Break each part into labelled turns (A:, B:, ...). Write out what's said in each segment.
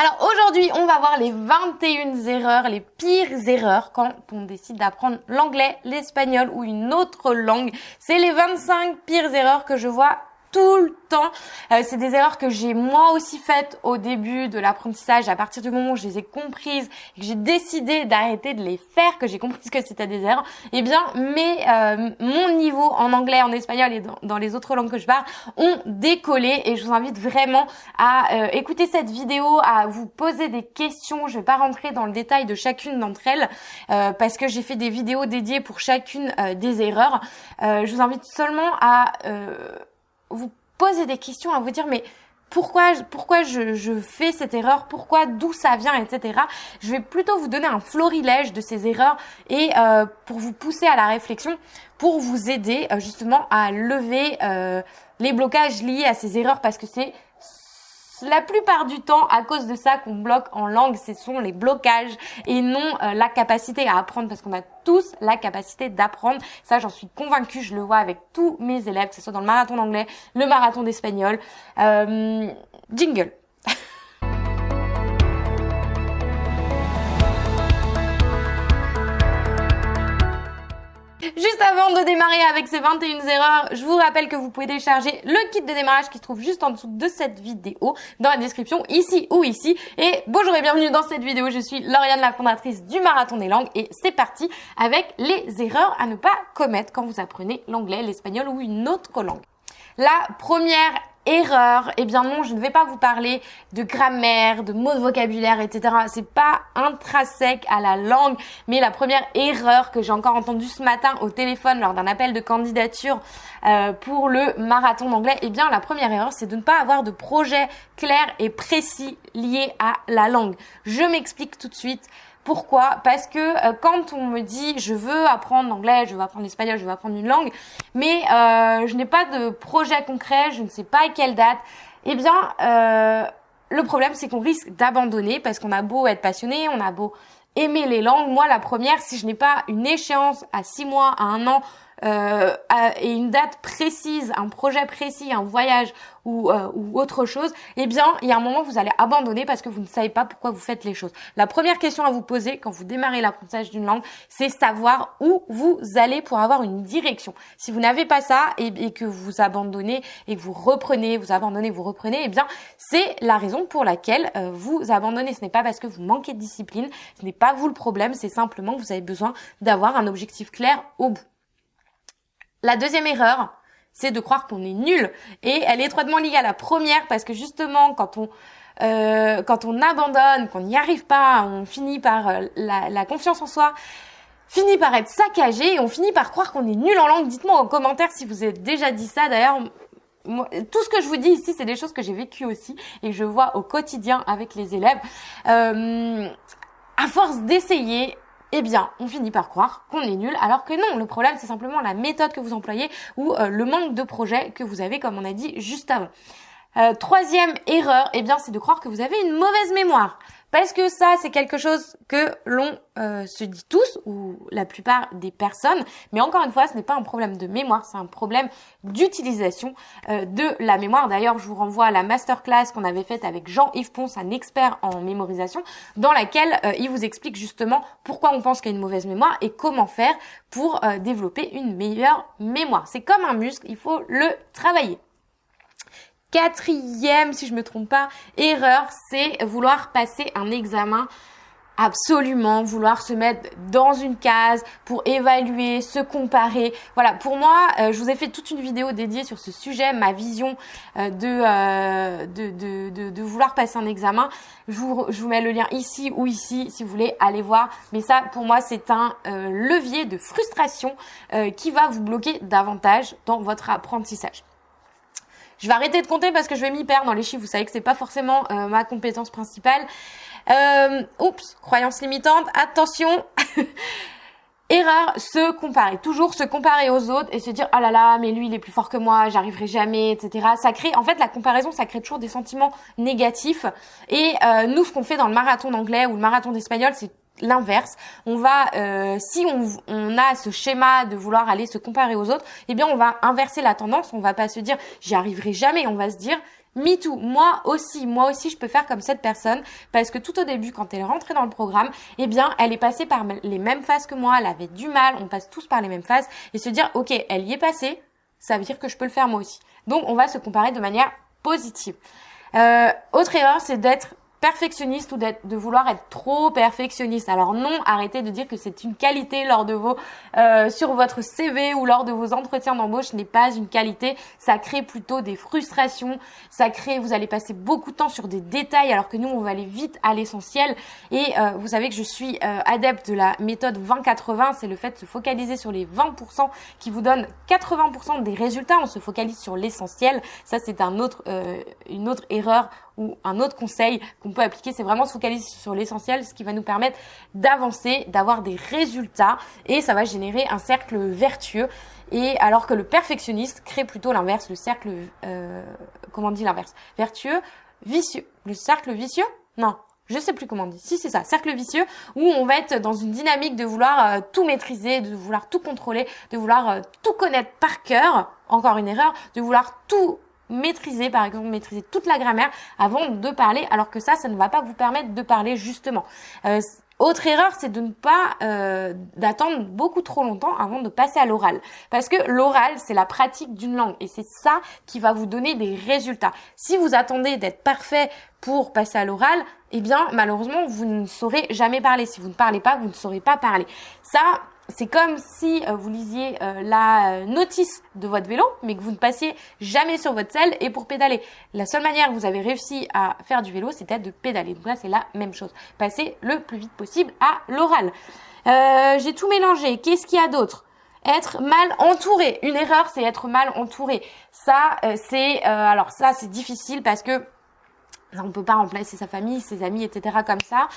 A: Alors aujourd'hui, on va voir les 21 erreurs, les pires erreurs quand on décide d'apprendre l'anglais, l'espagnol ou une autre langue. C'est les 25 pires erreurs que je vois tout le temps. Euh, c'est des erreurs que j'ai moi aussi faites au début de l'apprentissage. À partir du moment où je les ai comprises que j'ai décidé d'arrêter de les faire, que j'ai compris que c'était des erreurs, eh bien, mais euh, mon niveau en anglais, en espagnol et dans, les autres langues que je parle ont décollé. Et je vous invite vraiment à euh, écouter cette vidéo, à vous poser des questions. Je vais pas rentrer dans le détail de chacune d'entre elles parce que j'ai fait des vidéos dédiées pour chacune des erreurs. je vous invite seulement à vous poser des questions, à vous dire mais pourquoi, pourquoi je, fais cette erreur, pourquoi, d'où ça vient, etc. Je vais plutôt vous donner un florilège de ces erreurs et euh, pour vous pousser à la réflexion, pour vous aider euh, justement à lever euh, les blocages liés à ces erreurs parce que c'est la plupart du temps, à cause de ça qu'on bloque en langue, ce sont les blocages et non euh, la capacité à apprendre parce qu'on a tous la capacité d'apprendre. Ça, j'en suis convaincue, je le vois avec tous mes élèves, que ce soit dans le marathon d'anglais, le marathon d'espagnol. Euh, jingle. Juste avant de démarrer avec ces 21 erreurs, je vous rappelle que vous pouvez télécharger le kit de démarrage qui se trouve juste en dessous de cette vidéo, dans la description, ici ou ici. Et bonjour et bienvenue dans cette vidéo, je suis Lauriane, la fondatrice du Marathon des Langues, et c'est parti avec les erreurs à ne pas commettre quand vous apprenez l'anglais, l'espagnol ou une autre langue. La première erreur, eh bien non, je ne vais pas vous parler de grammaire, de mots de vocabulaire, etc. C'est pas intrinsèque à la langue, mais la première erreur que j'ai encore entendue ce matin au téléphone lors d'un appel de candidature euh, pour le marathon d'anglais, eh bien la première erreur, c'est de ne pas avoir de projet clair et précis lié à la langue. Je m'explique tout de suite. Pourquoi? Parce que euh, quand on me dit je veux apprendre l'anglais, je veux apprendre l'espagnol, je veux apprendre une langue, mais euh, je n'ai pas de projet concret, je ne sais pas à quelle date, eh bien euh, le problème c'est qu'on risque d'abandonner parce qu'on a beau être passionné, on a beau aimer les langues. Moi la première, si je n'ai pas une échéance à six mois, à un an, euh, et une date précise, un projet précis, un voyage ou, euh, ou autre chose, eh bien, il y a un moment, vous allez abandonner parce que vous ne savez pas pourquoi vous faites les choses. La première question à vous poser quand vous démarrez l'apprentissage d'une langue, c'est savoir où vous allez pour avoir une direction. Si vous n'avez pas ça et, et, que vous abandonnez et que vous reprenez, vous abandonnez, vous reprenez, eh bien, c'est la raison pour laquelle euh, vous abandonnez. Ce n'est pas parce que vous manquez de discipline, ce n'est pas vous le problème, c'est simplement que vous avez besoin d'avoir un objectif clair au bout. La deuxième erreur, c'est de croire qu'on est nul. Et elle est étroitement liée à la première parce que justement, quand on euh, quand on abandonne, qu'on n'y arrive pas, on finit par euh, la, confiance en soi finit par être saccagé et on finit par croire qu'on est nul en langue. Dites-moi en commentaire si vous avez déjà dit ça. D'ailleurs, tout ce que je vous dis ici, c'est des choses que j'ai vécues aussi et que je vois au quotidien avec les élèves. Euh, à force d'essayer, eh bien, on finit par croire qu'on est nul, alors que non, le problème c'est simplement la méthode que vous employez ou euh, le manque de projet que vous avez, comme on a dit juste avant. Euh, troisième erreur, eh bien, c'est de croire que vous avez une mauvaise mémoire. Parce que ça, c'est quelque chose que l'on euh, se dit tous, ou la plupart des personnes. Mais encore une fois, ce n'est pas un problème de mémoire, c'est un problème d'utilisation euh, de la mémoire. D'ailleurs, je vous renvoie à la masterclass qu'on avait faite avec Jean-Yves Ponce, un expert en mémorisation, dans laquelle euh, il vous explique justement pourquoi on pense qu'il y a une mauvaise mémoire et comment faire pour développer une meilleure mémoire. C'est comme un muscle, il faut le travailler. Quatrième, si je me trompe pas, erreur, c'est vouloir passer un examen absolument vouloir se mettre dans une case pour évaluer, se comparer. Voilà, pour moi, euh, je vous ai fait toute une vidéo dédiée sur ce sujet, ma vision euh, euh, de, vouloir passer un examen. Je vous, je vous mets le lien ici ou ici si vous voulez aller voir. Mais ça, pour moi, c'est un levier de frustration qui va vous bloquer davantage dans votre apprentissage. Je vais arrêter de compter parce que je vais m'y perdre dans les chiffres. Vous savez que c'est pas forcément euh, ma compétence principale. Euh, oups, croyance limitante. Attention. Erreur, se comparer. Toujours se comparer aux autres et se dire oh là là, mais lui il est plus fort que moi, j'arriverai jamais, etc. Ça crée, en fait, la comparaison, ça crée toujours des sentiments négatifs. Et euh, nous, ce qu'on fait dans le marathon d'anglais ou le marathon d'espagnol, c'est l'inverse. On va, euh, si on, a ce schéma de vouloir aller se comparer aux autres, eh bien on va inverser la tendance. On va pas se dire j'y arriverai jamais. On va se dire Me too, moi aussi, moi aussi je peux faire comme cette personne parce que tout au début quand elle est rentrée dans le programme, eh bien elle est passée par les mêmes phases que moi, elle avait du mal, on passe tous par les mêmes phases et se dire ok elle y est passée, ça veut dire que je peux le faire moi aussi. Donc on va se comparer de manière positive. Euh, autre erreur, c'est d'être perfectionniste ou de vouloir être trop perfectionniste. Alors non, arrêtez de dire que c'est une qualité lors de vos euh, sur votre CV ou lors de vos entretiens d'embauche, n'est pas une qualité, ça crée plutôt des frustrations, ça crée vous allez passer beaucoup de temps sur des détails alors que nous on va aller vite à l'essentiel. Et euh, vous savez que je suis euh, adepte de la méthode 20-80, c'est le fait de se focaliser sur les 20% qui vous donnent 80% des résultats, on se focalise sur l'essentiel. Ça c'est une autre erreur ou un autre conseil qu'on peut appliquer, c'est vraiment se focaliser sur l'essentiel, ce qui va nous permettre d'avancer, d'avoir des résultats et ça va générer un cercle vertueux. Et alors que le perfectionniste crée plutôt l'inverse, le cercle, euh, comment on dit l'inverse? Vertueux, vicieux. Le cercle vicieux? Non, je sais plus comment on dit. Si c'est ça, cercle vicieux où on va être dans une dynamique de vouloir euh, tout maîtriser, de vouloir tout contrôler, de vouloir euh, tout connaître par cœur. Encore une erreur, de vouloir tout maîtriser, par exemple, maîtriser toute la grammaire avant de parler, alors que ça, ça ne va pas vous permettre de parler justement. Euh, autre erreur, c'est de ne pas euh, d'attendre beaucoup trop longtemps avant de passer à l'oral. Parce que l'oral, c'est la pratique d'une langue et c'est ça qui va vous donner des résultats. Si vous attendez d'être parfait pour passer à l'oral, eh bien malheureusement, vous ne saurez jamais parler. Si vous ne parlez pas, vous ne saurez pas parler. Ça, c'est comme si euh, vous lisiez euh, la euh, notice de votre vélo, mais que vous ne passiez jamais sur votre selle et pour pédaler. La seule manière que vous avez réussi à faire du vélo, c'était de pédaler. Donc là, c'est la même chose. Passer le plus vite possible à l'oral. J'ai tout mélangé. Qu'est-ce qu'il y a d'autre? Être mal entouré. Une erreur, c'est être mal entouré. Ça, c'est alors ça, c'est difficile parce que on peut pas remplacer sa famille, ses amis, etc. comme ça.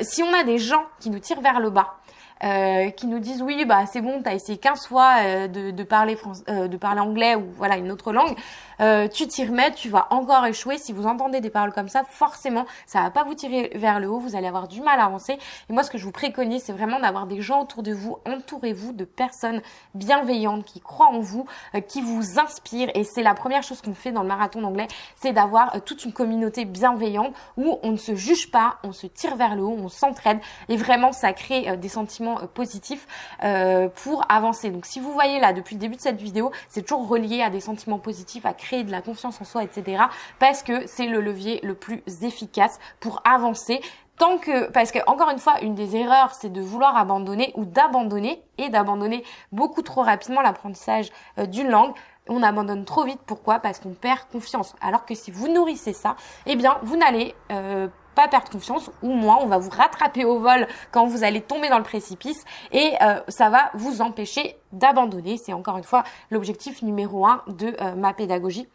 A: si on a des gens qui nous tirent vers le bas, euh, qui nous disent oui bah c'est bon t'as essayé 15 fois euh, de, de, parler français, euh, de parler anglais ou voilà une autre langue. Euh, tu t'y remets tu vas encore échouer. Si vous entendez des paroles comme ça forcément ça va pas vous tirer vers le haut. Vous allez avoir du mal à avancer. Et moi ce que je vous préconise c'est vraiment d'avoir des gens autour de vous entourez-vous de personnes bienveillantes qui croient en vous qui vous inspirent. Et c'est la première chose qu'on fait dans le marathon d'anglais c'est d'avoir toute une communauté bienveillante où on ne se juge pas on se tire vers le haut on s'entraide. Et vraiment ça crée des sentiments euh, positif euh, pour avancer. Donc si vous voyez là depuis le début de cette vidéo, c'est toujours relié à des sentiments positifs, à créer de la confiance en soi, etc. Parce que c'est le levier le plus efficace pour avancer tant que parce que encore une fois une des erreurs c'est de vouloir abandonner ou d'abandonner et d'abandonner beaucoup trop rapidement l'apprentissage euh, d'une langue on abandonne trop vite pourquoi? Parce qu'on perd confiance alors que si vous nourrissez ça eh bien vous n'allez euh, perdre confiance ou moins on va vous rattraper au vol quand vous allez tomber dans le précipice et euh, ça va vous empêcher d'abandonner. C'est encore une fois l'objectif numéro un de euh, ma pédagogie.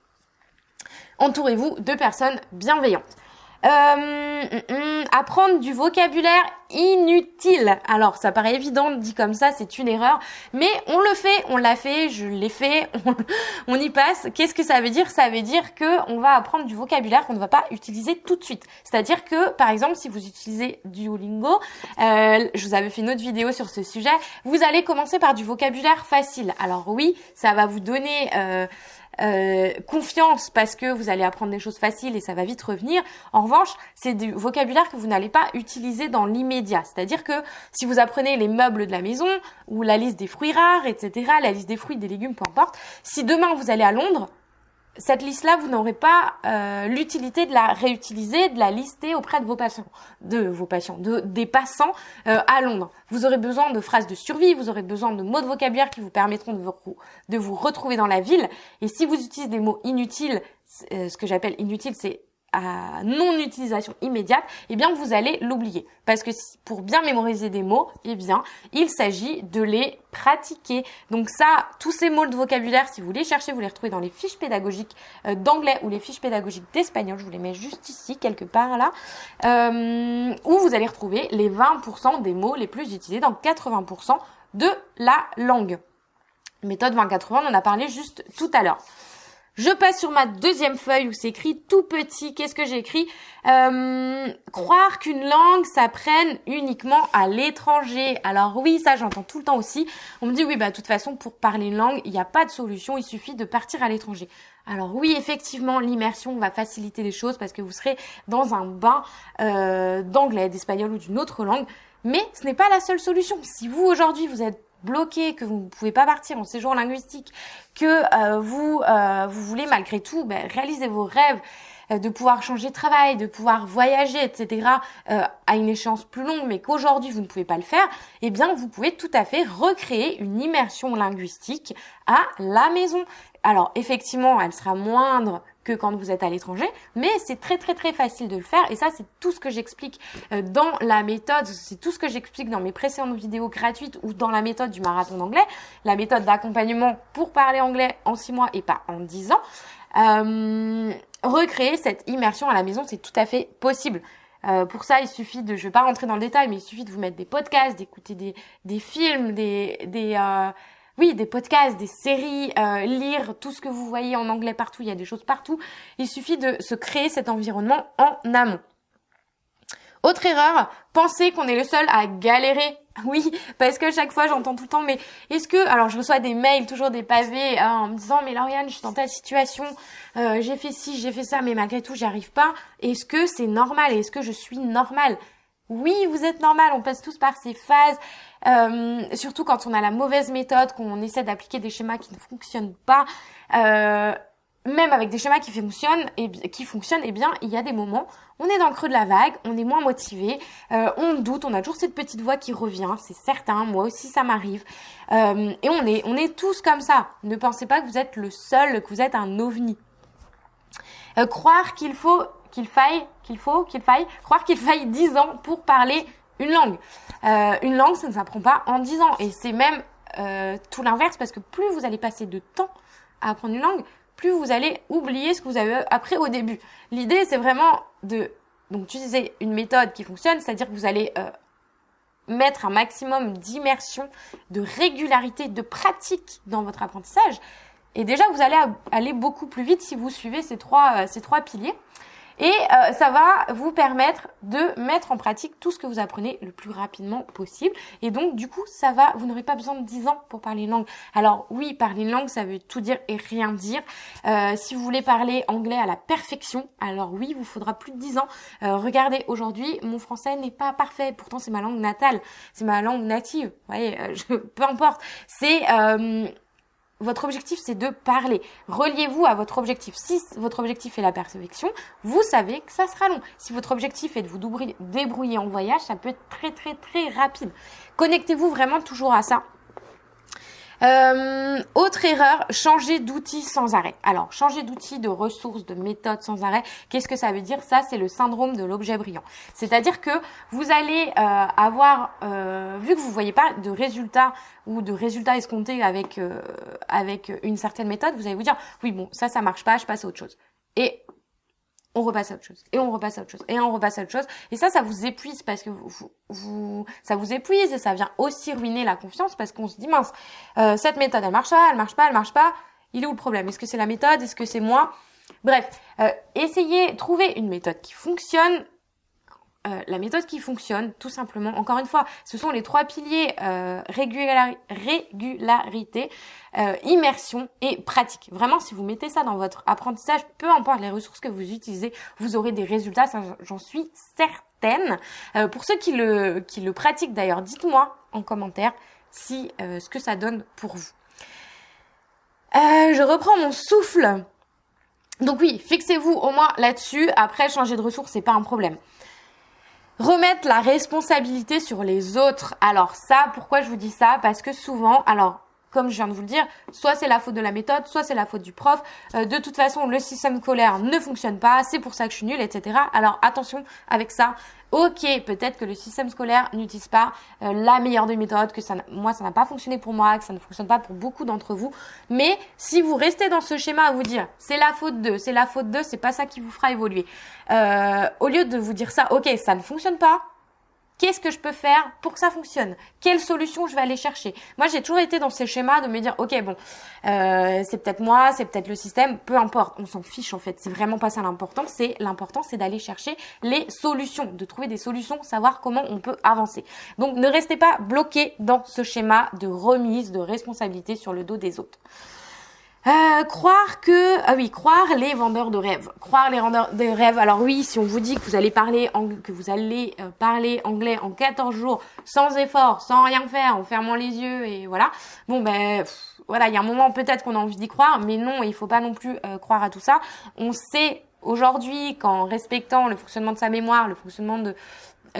A: Entourez-vous de personnes bienveillantes. Euh, mm, mm, apprendre du vocabulaire inutile. Alors, ça paraît évident dit comme ça, c'est une erreur, mais on le fait, on l'a fait, je l'ai fait, on, y passe. Qu'est-ce que ça veut dire? Ça veut dire que on va apprendre du vocabulaire qu'on ne va pas utiliser tout de suite. C'est-à-dire que, par exemple, si vous utilisez Duolingo, euh, je vous avais fait une autre vidéo sur ce sujet, vous allez commencer par du vocabulaire facile. Alors oui, ça va vous donner euh, euh, confiance parce que vous allez apprendre des choses faciles et ça va vite revenir. En revanche, c'est du vocabulaire que vous n'allez pas utiliser dans l'immédiat. C'est-à-dire que si vous apprenez les meubles de la maison ou la liste des fruits rares, etc., la liste des fruits, des légumes, peu importe, si demain vous allez à Londres, cette liste-là, vous n'aurez pas euh, l'utilité de la réutiliser, de la lister auprès de vos patients, de vos patients, de des passants euh, à Londres. Vous aurez besoin de phrases de survie, vous aurez besoin de mots de vocabulaire qui vous permettront de vous, de vous retrouver dans la ville. Et si vous utilisez des mots inutiles, euh, ce que j'appelle inutile, c'est à non-utilisation immédiate, eh bien vous allez l'oublier. Parce que pour bien mémoriser des mots, eh bien il s'agit de les pratiquer. Donc ça, tous ces mots de vocabulaire, si vous les cherchez, vous les retrouvez dans les fiches pédagogiques euh, d'anglais ou les fiches pédagogiques d'espagnol. Je vous les mets juste ici, quelque part là, euh, où vous allez retrouver les 20% des mots les plus utilisés dans 80% de la langue. Méthode 20-80, on en a parlé juste tout à l'heure. Je passe sur ma deuxième feuille où c'est écrit tout petit. Qu'est-ce que j'ai écrit euh, Croire qu'une langue s'apprenne uniquement à l'étranger. Alors oui, ça j'entends tout le temps aussi. On me dit oui, bah de toute façon pour parler une langue, il n'y a pas de solution, il suffit de partir à l'étranger. Alors oui, effectivement, l'immersion va faciliter les choses parce que vous serez dans un bain euh, d'anglais, d'espagnol ou d'une autre langue. Mais ce n'est pas la seule solution. Si vous aujourd'hui vous êtes bloqué, que vous ne pouvez pas partir en séjour linguistique, que euh, vous euh, vous voulez malgré tout ben, réaliser vos rêves, euh, de pouvoir changer de travail, de pouvoir voyager, etc. Euh, à une échéance plus longue, mais qu'aujourd'hui vous ne pouvez pas le faire, eh bien vous pouvez tout à fait recréer une immersion linguistique à la maison. Alors effectivement, elle sera moindre que quand vous êtes à l'étranger, mais c'est très très très facile de le faire et ça c'est tout ce que j'explique euh, dans la méthode, c'est tout ce que j'explique dans mes précédentes vidéos gratuites ou dans la méthode du marathon d'anglais, la méthode d'accompagnement pour parler anglais en 6 mois et pas en 10 ans. Euh, recréer cette immersion à la maison, c'est tout à fait possible. Euh, pour ça, il suffit de, je vais pas rentrer dans le détail, mais il suffit de vous mettre des podcasts, d'écouter des, des films, des, des euh, oui, des podcasts, des séries, euh, lire tout ce que vous voyez en anglais partout. Il y a des choses partout. Il suffit de se créer cet environnement en amont. Autre erreur, penser qu'on est le seul à galérer. Oui, parce que chaque fois j'entends tout le temps, mais est-ce que, alors je reçois des mails, toujours des pavés, hein, en me disant, mais Lauriane, je suis dans telle situation, euh, j'ai fait ci, j'ai fait ça, mais malgré tout, j'y arrive pas. Est-ce que c'est normal? Est-ce que je suis normale? Oui, vous êtes normal, on passe tous par ces phases. Euh, surtout quand on a la mauvaise méthode, qu'on essaie d'appliquer des schémas qui ne fonctionnent pas. Euh, même avec des schémas qui fonctionnent, et qui fonctionnent, eh bien, il y a des moments, on est dans le creux de la vague, on est moins motivé, euh, on doute, on a toujours cette petite voix qui revient, c'est certain, moi aussi ça m'arrive, euh, et on est, on est tous comme ça. Ne pensez pas que vous êtes le seul, que vous êtes un ovni. Euh, croire qu'il faut, qu'il faille, qu'il faut, qu'il faille, croire qu'il faille 10 ans pour parler une langue. une langue, ça ne s'apprend pas en 10 ans, et c'est même tout l'inverse, parce que plus vous allez passer de temps à apprendre une langue, plus vous allez oublier ce que vous avez appris au début. L'idée, c'est vraiment de donc utiliser une méthode qui fonctionne, c'est-à-dire que vous allez euh, mettre un maximum d'immersion, de régularité, de pratique dans votre apprentissage. Et déjà, vous allez aller beaucoup plus vite si vous suivez ces trois, euh, ces trois piliers. Et euh, ça va vous permettre de mettre en pratique tout ce que vous apprenez le plus rapidement possible. Et donc, du coup, ça va, vous n'aurez pas besoin de 10 ans pour parler une langue. Alors oui, parler une langue, ça veut tout dire et rien dire. Euh, si vous voulez parler anglais à la perfection, alors oui, vous faudra plus de 10 ans. Euh, regardez, aujourd'hui, mon français n'est pas parfait. Pourtant, c'est ma langue natale. C'est ma langue native. Vous voyez, peu importe. C'est votre objectif, c'est de parler. Reliez-vous à votre objectif. Si votre objectif est la perfection, vous savez que ça sera long. Si votre objectif est de vous débrouiller en voyage, ça peut être très très très rapide. Connectez-vous vraiment toujours à ça. Euh, autre erreur, changer d'outil sans arrêt. Alors, changer d'outil, de ressources, de méthode sans arrêt, qu'est-ce que ça veut dire? Ça, c'est le syndrome de l'objet brillant. C'est-à-dire que vous allez euh, avoir, euh, vu que vous ne voyez pas de résultats ou de résultats escomptés avec avec une certaine méthode, vous allez vous dire, oui, bon, ça, ça marche pas, je passe à autre chose. On repasse à autre chose. Et on repasse à autre chose. Et on repasse à autre chose. Et ça ça vous épuise parce que vous, ça vous épuise et ça vient aussi ruiner la confiance parce qu'on se dit mince euh, cette méthode elle marche pas elle marche pas elle marche pas. Il est où le problème? Est-ce que c'est la méthode? Est-ce que c'est moi? Bref euh, essayez trouver une méthode qui fonctionne euh, la méthode qui fonctionne, tout simplement, encore une fois, ce sont les trois piliers euh, régularité, euh, immersion et pratique. Vraiment, si vous mettez ça dans votre apprentissage, peu importe les ressources que vous utilisez, vous aurez des résultats, j'en suis certaine. pour ceux qui le, qui le pratiquent d'ailleurs, dites-moi en commentaire si ce que ça donne pour vous. je reprends mon souffle. Donc oui, fixez-vous au moins là-dessus. Après, changer de ressources, c'est pas un problème. Remettre la responsabilité sur les autres. Alors ça, pourquoi je vous dis ça? Parce que souvent, alors comme je viens de vous le dire, soit c'est la faute de la méthode, soit c'est la faute du prof. Euh, de toute façon, le système scolaire ne fonctionne pas, c'est pour ça que je suis nulle, etc. Alors attention avec ça. Ok, peut-être que le système scolaire n'utilise pas euh, la meilleure des méthodes, que ça, moi ça n'a pas fonctionné pour moi, que ça ne fonctionne pas pour beaucoup d'entre vous. Mais si vous restez dans ce schéma à vous dire c'est la faute de, c'est la faute de, c'est pas ça qui vous fera évoluer. Euh, au lieu de vous dire ça, ok, ça ne fonctionne pas, Qu'est-ce que je peux faire pour que ça fonctionne? Quelle solution je vais aller chercher? Moi, j'ai toujours été dans ces schémas de me dire, ok, bon, euh, c'est peut-être moi, c'est peut-être le système, peu importe, on s'en fiche en fait. C'est vraiment pas ça l'important. C'est l'important, c'est d'aller chercher les solutions, de trouver des solutions, savoir comment on peut avancer. Donc, ne restez pas bloqué dans ce schéma de remise de responsabilité sur le dos des autres. Euh, croire que ah oui croire les vendeurs de rêves croire les vendeurs de rêves alors oui si on vous dit que vous allez parler que vous allez euh, parler anglais en 14 jours sans effort sans rien faire en fermant les yeux et voilà bon ben voilà il y a un moment peut-être qu'on a envie d'y croire mais non il faut pas non plus euh, croire à tout ça on sait aujourd'hui qu'en respectant le fonctionnement de sa mémoire le fonctionnement de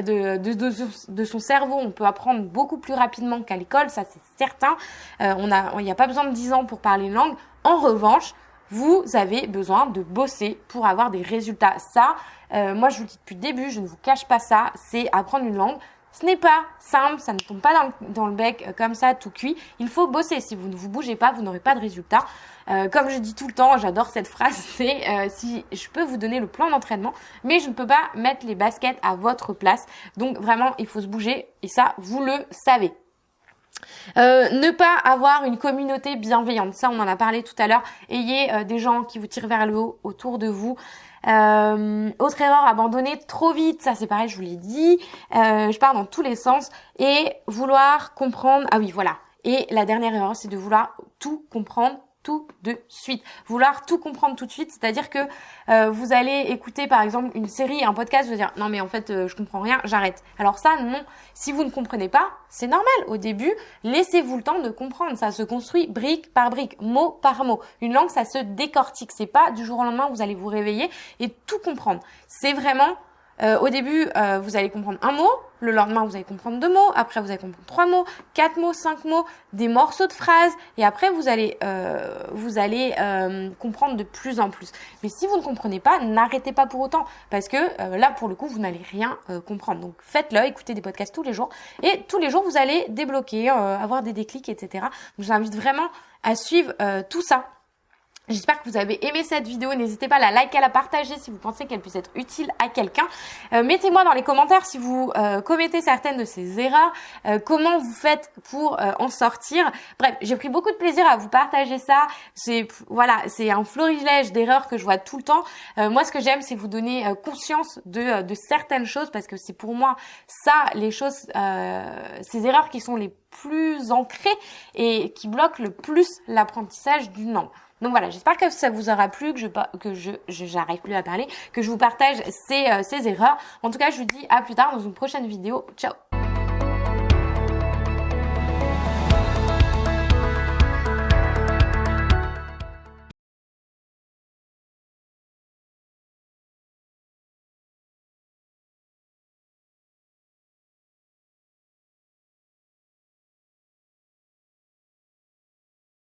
A: de, de, de, son cerveau, on peut apprendre beaucoup plus rapidement qu'à l'école, ça c'est certain. Euh, on a, il n'y a pas besoin de 10 ans pour parler une langue. En revanche, vous avez besoin de bosser pour avoir des résultats. Ça, euh, moi je vous le dis depuis le début, je ne vous cache pas ça, c'est apprendre une langue. Ce n'est pas simple, ça ne tombe pas dans le, dans bec euh, comme ça, tout cuit. Il faut bosser. Si vous ne vous bougez pas, vous n'aurez pas de résultat. Euh, comme je dis tout le temps, j'adore cette phrase, c'est si je peux vous donner le plan d'entraînement, mais je ne peux pas mettre les baskets à votre place. Donc vraiment, il faut se bouger et ça, vous le savez. Euh, ne pas avoir une communauté bienveillante, ça on en a parlé tout à l'heure. Ayez euh, des gens qui vous tirent vers le haut autour de vous. Euh, autre erreur, abandonner trop vite, ça c'est pareil, je vous l'ai dit. je pars dans tous les sens et vouloir comprendre. Ah oui, voilà. Et la dernière erreur, c'est de vouloir tout comprendre tout de suite. Vouloir tout comprendre tout de suite, c'est-à-dire que euh, vous allez écouter par exemple une série, un podcast, vous dire non mais en fait euh, je comprends rien, j'arrête. Alors ça non, si vous ne comprenez pas, c'est normal. Au début, laissez-vous le temps de comprendre. Ça se construit brique par brique, mot par mot. Une langue, ça se décortique. C'est pas du jour au lendemain vous allez vous réveiller et tout comprendre. C'est vraiment euh, au début, euh, vous allez comprendre un mot, le lendemain, vous allez comprendre deux mots, après, vous allez comprendre trois mots, quatre mots, cinq mots, des morceaux de phrases, et après, vous allez, euh, vous allez comprendre de plus en plus. Mais si vous ne comprenez pas, n'arrêtez pas pour autant, parce que là, pour le coup, vous n'allez rien comprendre. Donc, faites-le, écoutez des podcasts tous les jours, et tous les jours, vous allez débloquer, avoir des déclics, etc. Je vous invite vraiment à suivre tout ça. J'espère que vous avez aimé cette vidéo. N'hésitez pas à la liker, à la partager si vous pensez qu'elle puisse être utile à quelqu'un. Euh, mettez-moi dans les commentaires si vous euh, commettez certaines de ces erreurs, euh, comment vous faites pour en sortir? Bref, j'ai pris beaucoup de plaisir à vous partager ça. C'est voilà, c'est un florilège d'erreurs que je vois tout le temps. moi, ce que j'aime, c'est vous donner conscience de, de certaines choses parce que c'est pour moi ça les choses, ces erreurs qui sont les plus ancrées et qui bloquent le plus l'apprentissage d'une langue. Donc voilà, j'espère que ça vous aura plu, que je que je j'arrive plus à parler, que je vous partage ces, euh, ces erreurs. En tout cas, je vous dis à plus tard dans une prochaine vidéo. Ciao